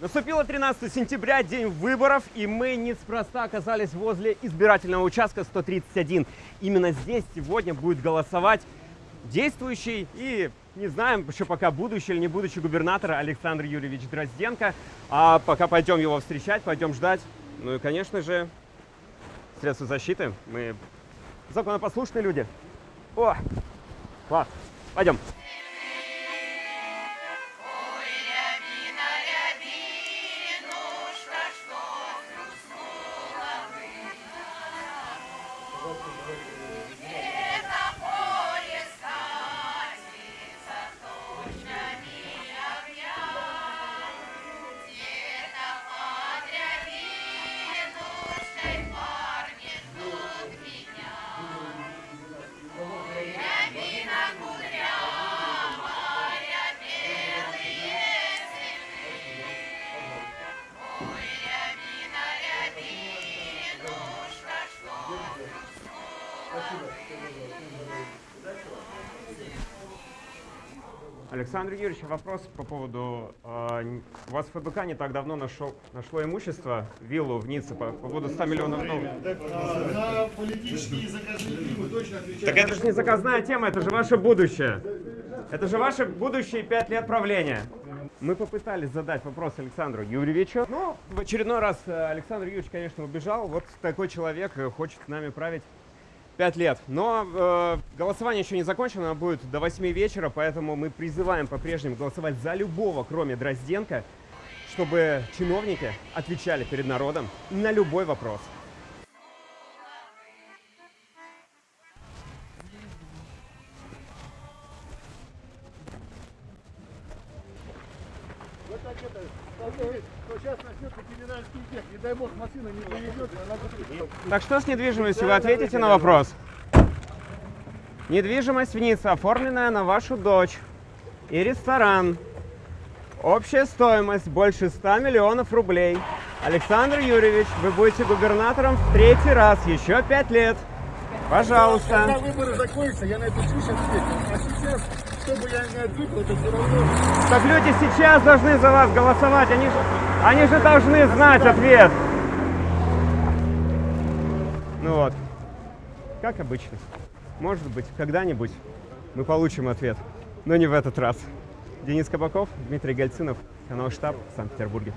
Наступило 13 сентября, день выборов, и мы неспроста оказались возле избирательного участка 131. Именно здесь сегодня будет голосовать действующий и, не знаем еще пока, будущий или не будущий губернатор Александр Юрьевич Дрозденко. А пока пойдем его встречать, пойдем ждать. Ну и, конечно же, средства защиты. Мы законопослушные люди. О, класс. Пойдем. Александр Юрьевич, вопрос по поводу... э, у вас ФБК не так давно нашел, нашло имущество, виллу в Ницце по, по поводу 100 миллионов долларов. На политические заказные фильмы точно отвечаю. Так это же не заказная тема, это же ваше будущее. Это же ваше будущее пять лет правления. Мы попытались задать вопрос Александру Юрьевичу. Ну, в очередной раз э, Александр Юрьевич, конечно, убежал. Вот такой человек э, хочет с нами править пять лет. Но э, голосование еще не закончено, оно будет до 8 вечера, поэтому мы призываем по-прежнему голосовать за любого, кроме Дрозденко, чтобы чиновники отвечали перед народом на любой вопрос. Так что сейчас начнется криминальский эффект. Не дай бог машина не повезет, она будет. Так что с недвижимостью вы ответите на вопрос? Недвижимость в Ницце, оформленная на вашу дочь. И ресторан. Общая стоимость больше 100 миллионов рублей. Александр Юрьевич, вы будете губернатором в третий раз, еще пять лет. Когда Пожалуйста. выборы закончатся, я на эту чушь отвечу. А сейчас, что бы я ни ответил, это все равно. Так люди сейчас должны за вас голосовать, они же, они же должны знать ответ. Ну вот, как обычно. Может быть, когда-нибудь мы получим ответ, но не в этот раз. Денис Кабаков, Дмитрий Гальцинов, канал «Штаб» в Санкт-Петербурге.